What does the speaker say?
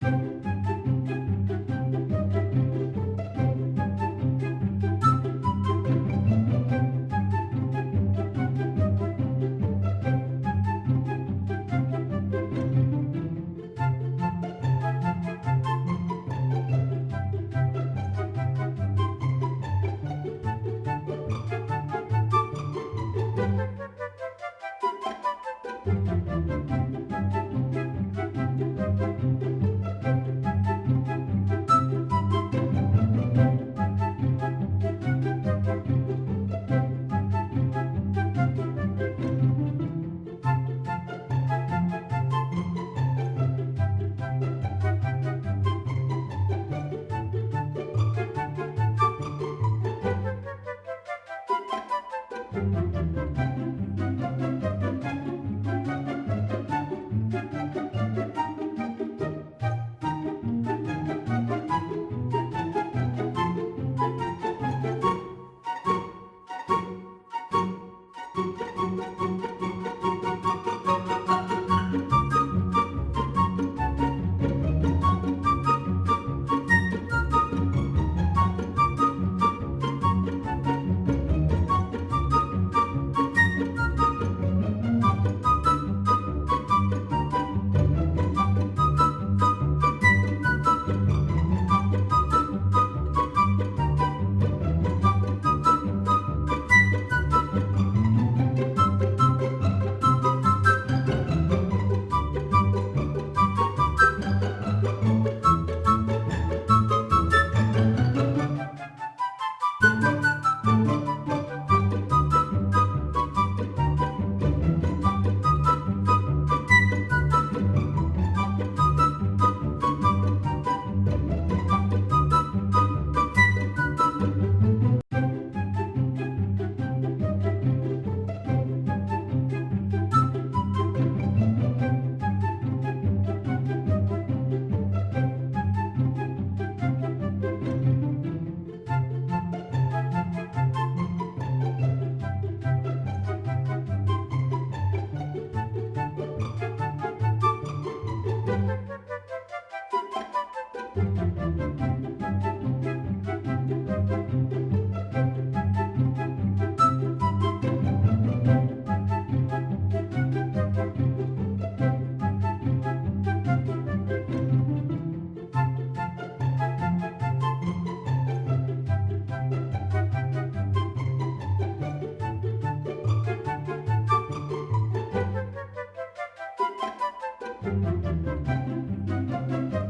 Música Thank you.